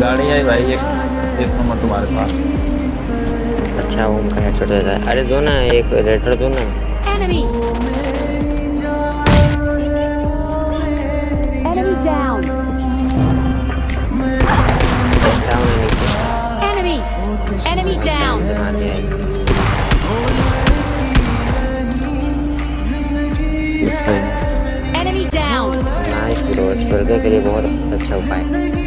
गाड़ी आई भाई एक एक नंबर तुम्हारे पास अच्छा वो उनका हेडशॉट देता है अरे दो ना एक रेटर दो ना Enemy! Enemy down! डाउन नीचे Enemy! Enemy down! से मार दिया Enemy down! नाइस ब्रो स्वर्ग के लिए बहुत अच्छा उपाय